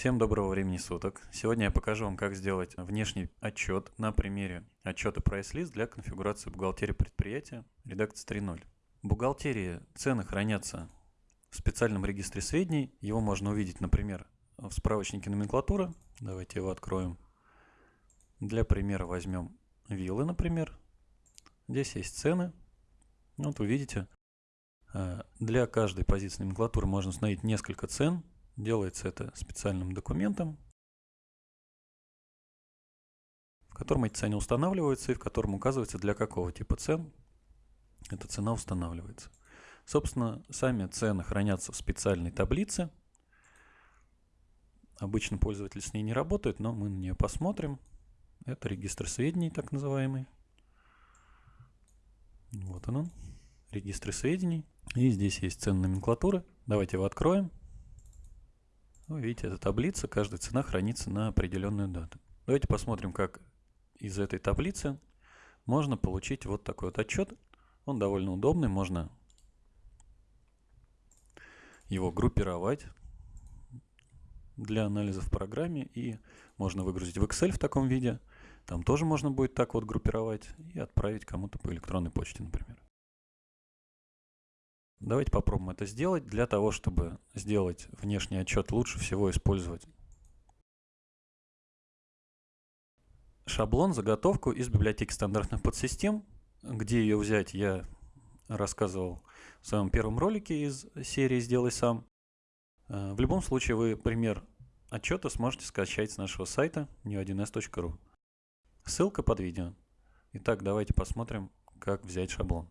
Всем доброго времени суток. Сегодня я покажу вам, как сделать внешний отчет на примере отчета прайс-лист для конфигурации бухгалтерии предприятия редакция 3.0. В бухгалтерии цены хранятся в специальном регистре сведений. Его можно увидеть, например, в справочнике номенклатуры. Давайте его откроем. Для примера возьмем виллы, например. Здесь есть цены. Вот увидите, э, для каждой позиции номенклатуры можно установить несколько цен Делается это специальным документом, в котором эти цены устанавливаются и в котором указывается для какого типа цен эта цена устанавливается. Собственно, сами цены хранятся в специальной таблице. Обычно пользователь с ней не работает, но мы на нее посмотрим. Это регистр сведений, так называемый. Вот он, регистр сведений. И здесь есть цены номенклатуры. Давайте его откроем. Ну, видите, эта таблица, каждая цена хранится на определенную дату. Давайте посмотрим, как из этой таблицы можно получить вот такой вот отчет. Он довольно удобный, можно его группировать для анализа в программе и можно выгрузить в Excel в таком виде. Там тоже можно будет так вот группировать и отправить кому-то по электронной почте, например. Давайте попробуем это сделать. Для того, чтобы сделать внешний отчет, лучше всего использовать шаблон, заготовку из библиотеки стандартных подсистем. Где ее взять, я рассказывал в своем первом ролике из серии «Сделай сам». Э, в любом случае вы пример отчета сможете скачать с нашего сайта new1s.ru. Ссылка под видео. Итак, давайте посмотрим, как взять шаблон.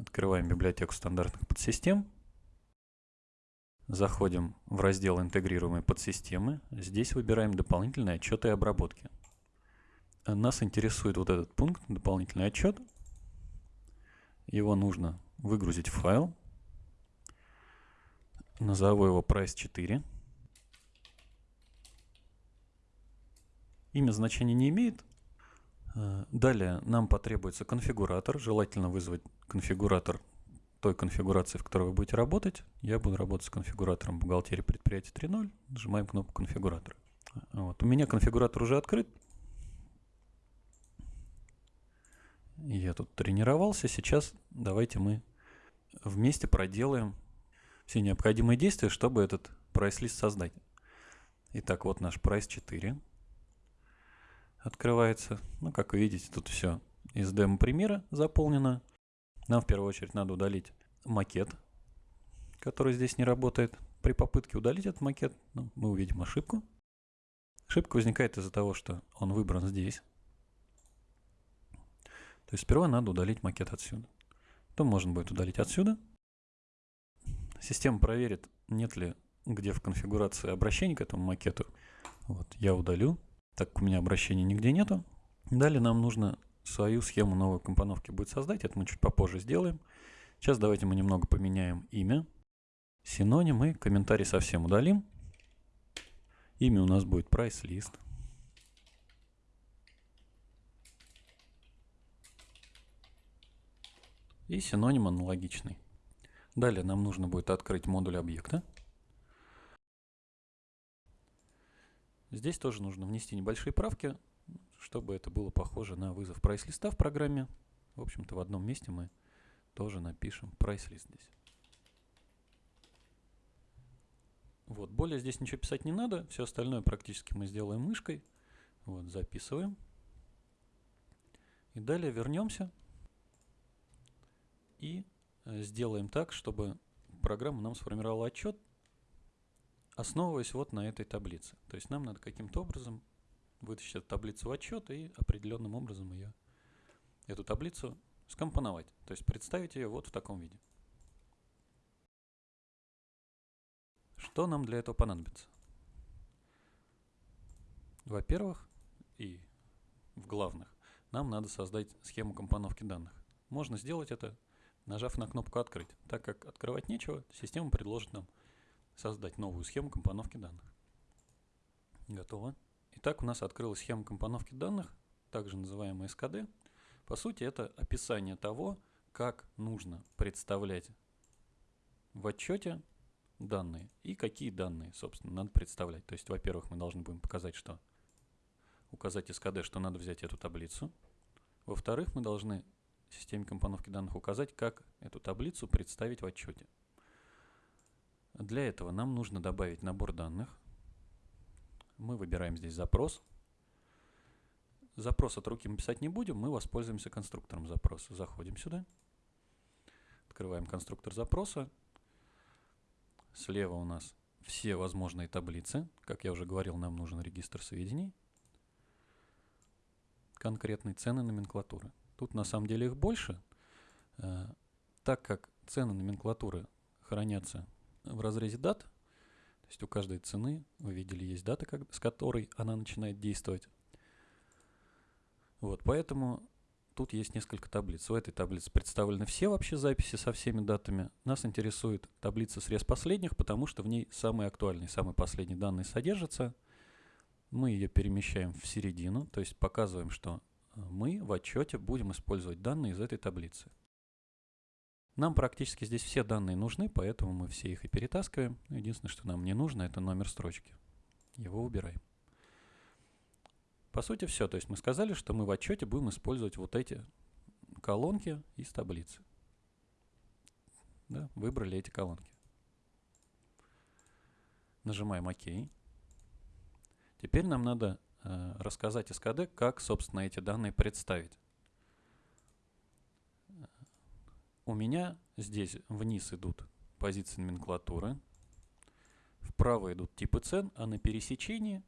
Открываем библиотеку стандартных подсистем. Заходим в раздел «Интегрируемые подсистемы». Здесь выбираем дополнительные отчеты и обработки. Нас интересует вот этот пункт «Дополнительный отчет». Его нужно выгрузить в файл. Назову его price4. Имя значения не имеет. Э, далее нам потребуется конфигуратор. Желательно вызвать конфигуратор той конфигурации, в которой вы будете работать. Я буду работать с конфигуратором бухгалтерии предприятия 3.0. Нажимаем кнопку конфигуратора. Вот. У меня конфигуратор уже открыт. Я тут тренировался. Сейчас давайте мы вместе проделаем все необходимые действия, чтобы этот прайс-лист создать. Итак, вот наш прайс 4 открывается. Ну, как вы видите, тут все из демо-примера заполнено. Нам в первую очередь надо удалить макет, который здесь не работает. При попытке удалить этот макет ну, мы увидим ошибку. Ошибка возникает из-за того, что он выбран здесь. То есть сперва надо удалить макет отсюда. Потом можно будет удалить отсюда. Система проверит, нет ли где в конфигурации обращения к этому макету. Вот, я удалю так как у меня обращения нигде нету. Далее нам нужно свою схему новой компоновки будет создать, это мы чуть попозже сделаем. Сейчас давайте мы немного поменяем имя, синоним и комментарий совсем удалим. Имя у нас будет list. И синоним аналогичный. Далее нам нужно будет открыть модуль объекта. Здесь тоже нужно внести небольшие правки, чтобы это было похоже на вызов прайс-листа в программе. В общем-то, в одном месте мы тоже напишем прайс-лист здесь. Вот, более здесь ничего писать не надо, все остальное практически мы сделаем мышкой. Вот, записываем. И далее вернемся и э, сделаем так, чтобы программа нам сформировала отчет основываясь вот на этой таблице. То есть нам надо каким-то образом вытащить эту таблицу в отчет и определенным образом ее, эту таблицу скомпоновать. То есть представить ее вот в таком виде. Что нам для этого понадобится? Во-первых, и в главных, нам надо создать схему компоновки данных. Можно сделать это, нажав на кнопку «Открыть». Так как открывать нечего, система предложит нам создать новую схему компоновки данных. Готово. Итак, у нас открылась схема компоновки данных, также называемая СКД. По сути, это описание того, как нужно представлять в отчете данные и какие данные, собственно, надо представлять. То есть, во-первых, мы должны будем показать, что указать СКД, что надо взять эту таблицу. Во-вторых, мы должны системе компоновки данных указать, как эту таблицу представить в отчете. Для этого нам нужно добавить набор данных. Мы выбираем здесь запрос. Запрос от руки мы писать не будем, мы воспользуемся конструктором запроса. Заходим сюда, открываем конструктор запроса. Слева у нас все возможные таблицы. Как я уже говорил, нам нужен регистр сведений. Конкретные цены номенклатуры. Тут на самом деле их больше, э, так как цены номенклатуры хранятся в разрезе дат, то есть у каждой цены, вы видели, есть дата, как, с которой она начинает действовать. Вот, поэтому тут есть несколько таблиц. В этой таблице представлены все вообще записи со всеми датами. Нас интересует таблица срез последних, потому что в ней самые актуальные, самые последние данные содержатся. Мы ее перемещаем в середину, то есть показываем, что мы в отчете будем использовать данные из этой таблицы. Нам практически здесь все данные нужны, поэтому мы все их и перетаскиваем. Единственное, что нам не нужно, это номер строчки. Его убираем. По сути все. То есть мы сказали, что мы в отчете будем использовать вот эти колонки из таблицы. Да, выбрали эти колонки. Нажимаем ОК. Теперь нам надо Э, рассказать СКД, как, собственно, эти данные представить. У меня здесь вниз идут позиции номенклатуры, вправо идут типы цен, а на пересечении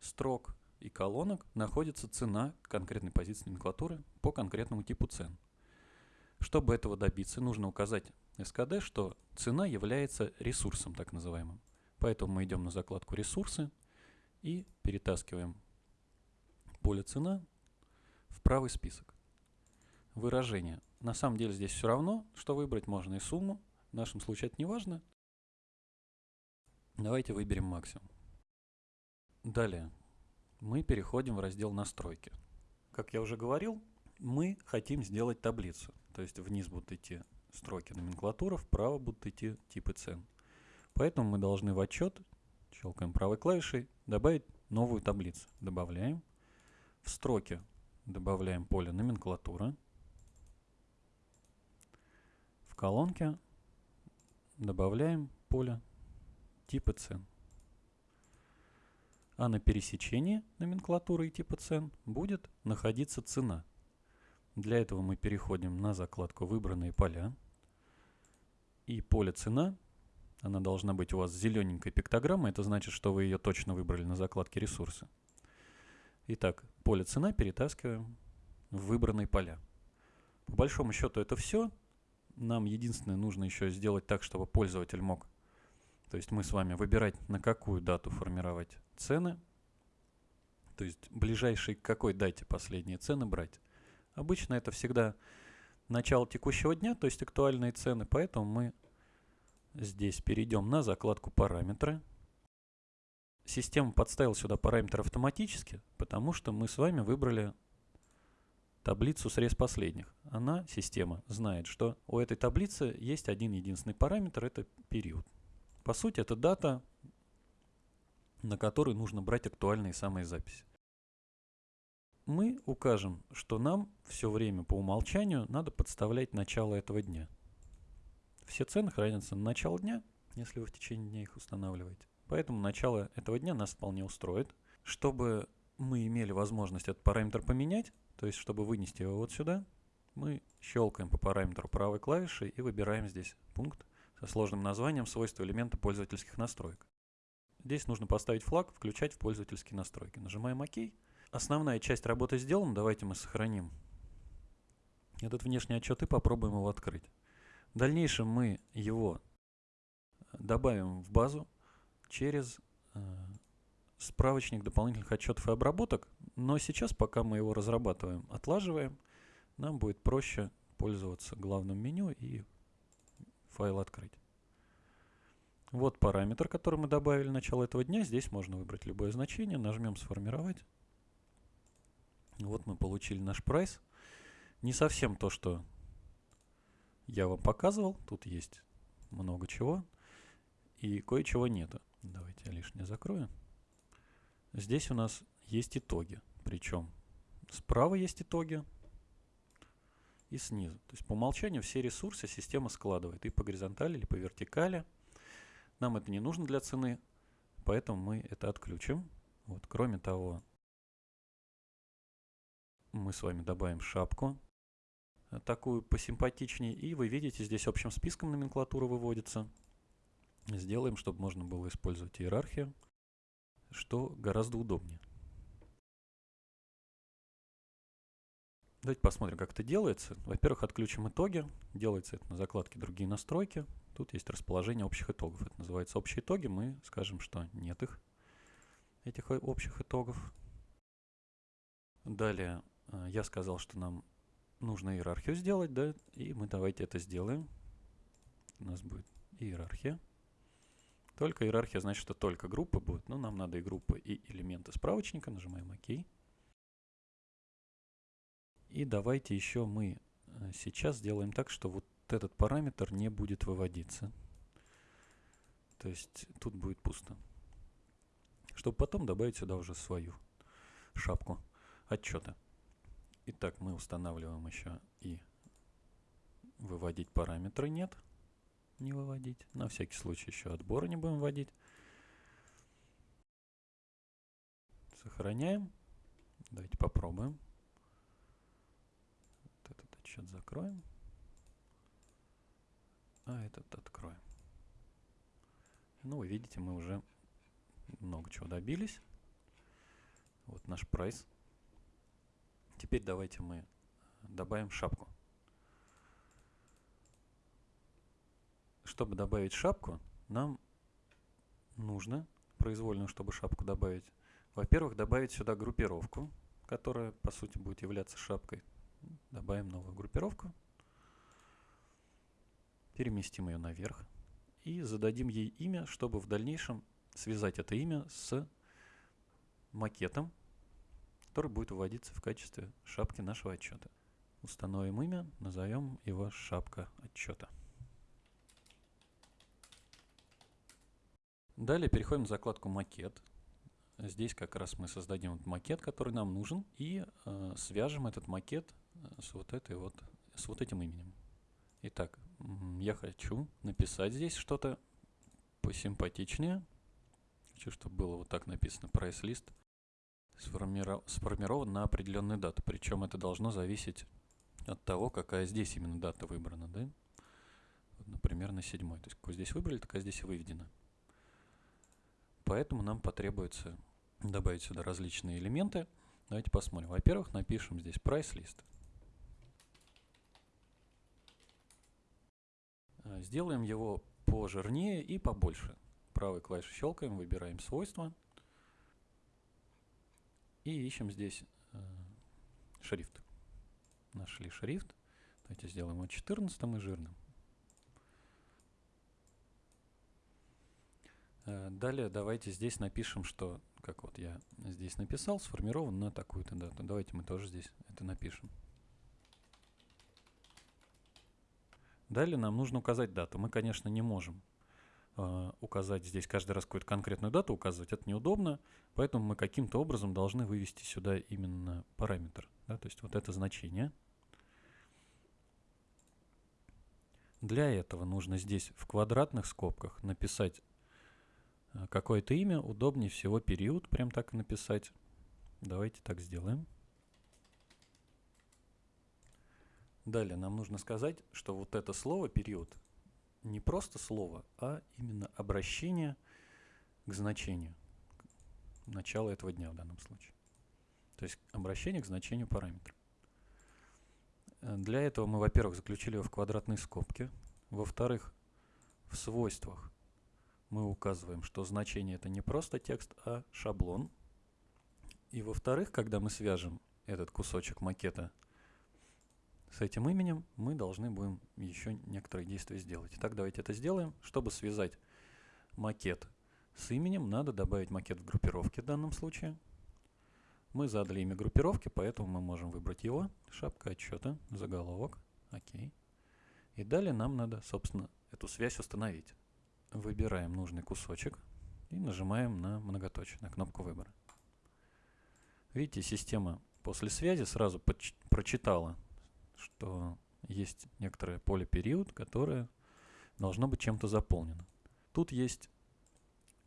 строк и колонок находится цена конкретной позиции номенклатуры по конкретному типу цен. Чтобы этого добиться, нужно указать СКД, что цена является ресурсом так называемым. Поэтому мы идем на закладку «Ресурсы», и перетаскиваем поле цена в правый список. Выражение. На самом деле здесь все равно, что выбрать можно и сумму. В нашем случае это не важно. Давайте выберем максимум. Далее мы переходим в раздел настройки. Как я уже говорил, мы хотим сделать таблицу. То есть вниз будут идти строки номенклатуры, вправо будут идти типы цен. Поэтому мы должны в отчет Щелкаем правой клавишей. Добавить новую таблицу. Добавляем. В строке добавляем поле номенклатура. Колонке добавляем поле типа цен. А на пересечении номенклатуры и типа цен будет находиться цена. Для этого мы переходим на закладку «Выбранные поля» и поле «Цена» Она должна быть у вас зелененькой пиктограммой. Это значит, что вы ее точно выбрали на закладке ресурсы. Итак, поле цена перетаскиваем в выбранные поля. По большому счету это все. Нам единственное нужно еще сделать так, чтобы пользователь мог, то есть мы с вами выбирать, на какую дату формировать цены. То есть ближайшей к какой дате последние цены брать. Обычно это всегда начало текущего дня, то есть актуальные цены, поэтому мы Здесь перейдем на закладку «Параметры». Система подставила сюда параметр автоматически, потому что мы с вами выбрали таблицу срез последних. Она, система, знает, что у этой таблицы есть один единственный параметр – это период. По сути, это дата, на которой нужно брать актуальные самые записи. Мы укажем, что нам все время по умолчанию надо подставлять начало этого дня. Все цены хранятся на начало дня, если вы в течение дня их устанавливаете. Поэтому начало этого дня нас вполне устроит. Чтобы мы имели возможность этот параметр поменять, то есть чтобы вынести его вот сюда, мы щелкаем по параметру правой клавишей и выбираем здесь пункт со сложным названием «Свойства элемента пользовательских настроек». Здесь нужно поставить флаг «Включать в пользовательские настройки». Нажимаем ОК. Основная часть работы сделана. Давайте мы сохраним этот внешний отчет и попробуем его открыть. В дальнейшем мы его добавим в базу через э, справочник дополнительных отчетов и обработок, но сейчас, пока мы его разрабатываем, отлаживаем, нам будет проще пользоваться главным меню и файл открыть. Вот параметр, который мы добавили начало этого дня. Здесь можно выбрать любое значение. Нажмем «Сформировать». Вот мы получили наш прайс. Не совсем то, что я вам показывал. Тут есть много чего. и кое-чего нету. Давайте я лишнее закрою. Здесь у нас есть итоги. Причем справа есть итоги и снизу. То есть по умолчанию все ресурсы система складывает и по горизонтали, или по вертикали. Нам это не нужно для цены, поэтому мы это отключим. Вот, кроме того, мы с вами добавим шапку, э, такую посимпатичнее, и вы видите, здесь общим списком номенклатура выводится. Сделаем, чтобы можно было использовать иерархию, что гораздо удобнее. Давайте посмотрим, как это делается. Во-первых, отключим итоги. Делается это на закладке «Другие настройки». Тут есть расположение общих итогов. Это называется общие итоги. Мы скажем, что нет их, этих общих итогов. Далее э, я сказал, что нам нужно иерархию сделать, да, и мы давайте это сделаем. У нас будет иерархия. Только иерархия значит, что только группы будут, но нам надо и группы, и элементы справочника. Нажимаем ОК. И давайте еще мы э, сейчас сделаем так, что вот этот параметр не будет выводиться. То есть тут будет пусто. Чтобы потом добавить сюда уже свою шапку отчета. Итак, мы устанавливаем еще и выводить параметры нет. Не выводить. На всякий случай еще отбора не будем вводить. Сохраняем. Давайте попробуем отчет закроем. А этот откроем. Ну, вы видите, мы уже много чего добились. Вот наш прайс. Теперь давайте мы добавим шапку. Чтобы добавить шапку, нам нужно, произвольную, чтобы шапку добавить, во-первых, добавить сюда группировку, которая, по сути, будет являться шапкой. Добавим новую группировку. Переместим ее наверх. И зададим ей имя, чтобы в дальнейшем связать это имя с макетом, который будет выводиться в качестве шапки нашего отчета. Установим имя, назовем его шапка отчета. Далее переходим в закладку макет. Здесь как раз мы создадим вот макет, который нам нужен, и э, свяжем этот макет с вот этой вот, с вот этим именем. Итак, я хочу написать здесь что-то посимпатичнее. Хочу, чтобы было вот так написано list сформирован на определенную дату. Причем это должно зависеть от того, какая здесь именно дата выбрана. Да? Например, на седьмой. То есть, какую здесь выбрали, такая здесь и выведена. Поэтому нам потребуется добавить сюда различные элементы. Давайте посмотрим. Во-первых, напишем здесь list. Э, сделаем его пожирнее и побольше. Правой клавишей щелкаем, выбираем свойства. И ищем здесь э, шрифт. Нашли шрифт. Давайте сделаем его 14 и жирным. Далее давайте здесь напишем, что, как вот я здесь написал, сформирован на такую-то дату. Давайте мы тоже здесь это напишем. Далее нам нужно указать дату. Мы, конечно, не можем э, указать здесь каждый раз какую-то конкретную дату указывать. Это неудобно, поэтому мы каким-то образом должны вывести сюда именно параметр. Да, то есть вот это значение. Для этого нужно здесь в квадратных скобках написать э, какое-то имя. Удобнее всего период, прям так написать. Давайте так сделаем. Далее нам нужно сказать, что вот это слово «период» не просто слово, а именно обращение к значению. Начало этого дня в данном случае. То есть обращение к значению параметра. Для этого мы, во-первых, заключили его в квадратные скобки. Во-вторых, в свойствах мы указываем, что значение это не просто текст, а шаблон. И во-вторых, когда мы свяжем этот кусочек макета с этим именем мы должны будем еще некоторые действия сделать. Итак, давайте это сделаем. Чтобы связать макет с именем, надо добавить макет в группировке в данном случае. Мы задали имя группировки, поэтому мы можем выбрать его. Шапка отчета, заголовок. Окей. И далее нам надо, собственно, эту связь установить. Выбираем нужный кусочек и нажимаем на многоточие, на кнопку выбора. Видите, система после связи сразу прочитала, что есть некоторое поле период, которое должно быть чем-то заполнено. Тут есть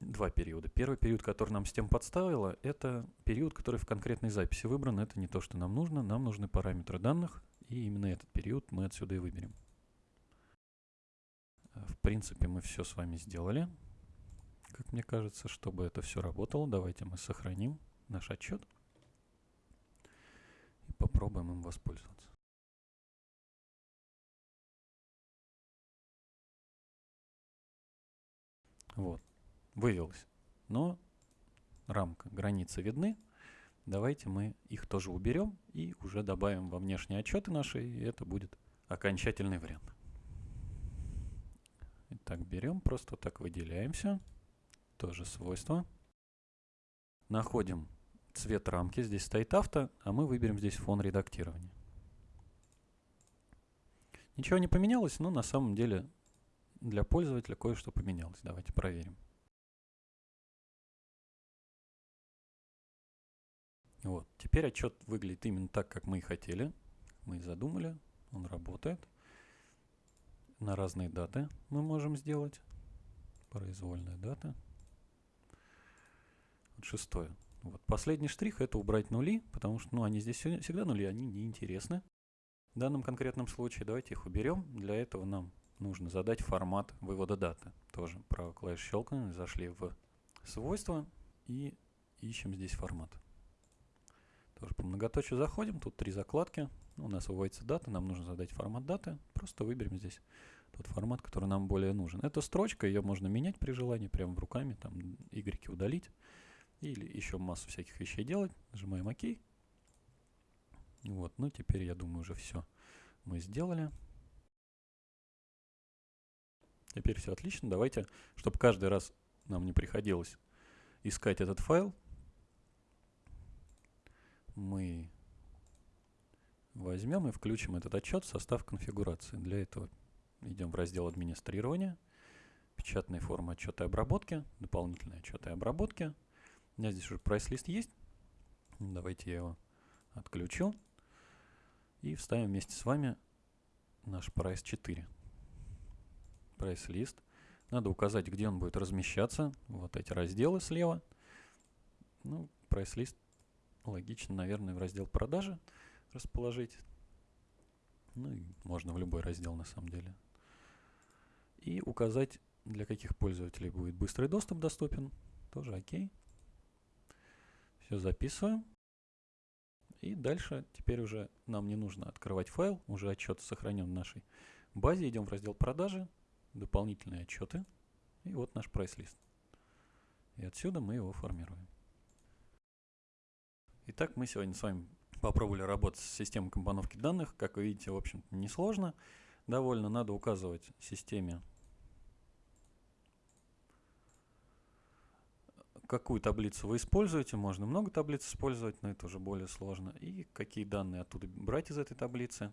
два периода. Первый период, который нам система подставила, это период, который в конкретной записи выбран. Это не то, что нам нужно. Нам нужны параметры данных, и именно этот период мы отсюда и выберем. В принципе, мы все с вами сделали. Как мне кажется, чтобы это все работало, давайте мы сохраним наш отчет и попробуем им воспользоваться. Вот, вывелось. Но рамка, границы видны. Давайте мы их тоже уберем и уже добавим во внешние отчеты наши, и это будет окончательный вариант. Итак, берем, просто так выделяемся. Тоже свойства. Находим цвет рамки. Здесь стоит авто, а мы выберем здесь фон редактирования. Ничего не поменялось, но на самом деле для пользователя кое-что поменялось. Давайте проверим. Вот. Теперь отчет выглядит именно так, как мы и хотели. Мы и задумали. Он работает. На разные даты мы можем сделать. Произвольная дата. Вот шестое. Вот. Последний штрих это убрать нули, потому что ну, они здесь всегда нули, они неинтересны. В данном конкретном случае давайте их уберем. Для этого нам нужно задать формат вывода даты. Тоже правой клавишей щелкаем, зашли в свойства и ищем здесь формат. Тоже по многоточию заходим, тут три закладки. У нас выводится дата, нам нужно задать формат даты. Просто выберем здесь тот формат, который нам более нужен. Это строчка, ее можно менять при желании, прямо руками, там, Y удалить. Или еще массу всяких вещей делать. Нажимаем ОК. Вот, ну теперь, я думаю, уже все мы сделали. Теперь все отлично. Давайте, чтобы каждый раз нам не приходилось искать этот файл, мы возьмем и включим этот отчет в состав конфигурации. Для этого идем в раздел администрирования, печатные формы отчета и обработки, дополнительные отчеты и обработки. У меня здесь уже прайс-лист есть. Давайте я его отключу. И вставим вместе с вами наш прайс 4. Прайс-лист. Надо указать, где он будет размещаться. Вот эти разделы слева. Ну, прайс-лист логично, наверное, в раздел продажи расположить. Ну и можно в любой раздел на самом деле. И указать, для каких пользователей будет быстрый доступ доступен. Тоже окей. Все записываем. И дальше теперь уже нам не нужно открывать файл, уже отчет сохранен в нашей базе. Идем в раздел продажи, дополнительные отчеты. И вот наш прайс-лист. И отсюда мы его формируем. Итак, мы сегодня с вами попробовали работать с системой компоновки данных. Как вы видите, в общем несложно. Довольно надо указывать системе, какую таблицу вы используете. Можно много таблиц использовать, но это уже более сложно. И какие данные оттуда брать из этой таблицы.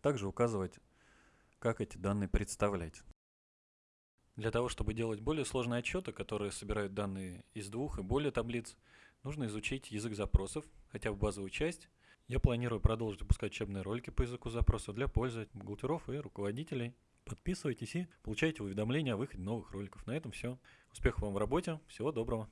Также указывать, как эти данные представлять. Для того, чтобы делать более сложные отчеты, которые собирают данные из двух и более таблиц, Нужно изучить язык запросов, хотя бы базовую часть. Я планирую продолжить выпускать учебные ролики по языку запросов для пользователей, бухгалтеров и руководителей. Подписывайтесь и получайте уведомления о выходе новых роликов. На этом все. Успехов вам в работе. Всего доброго.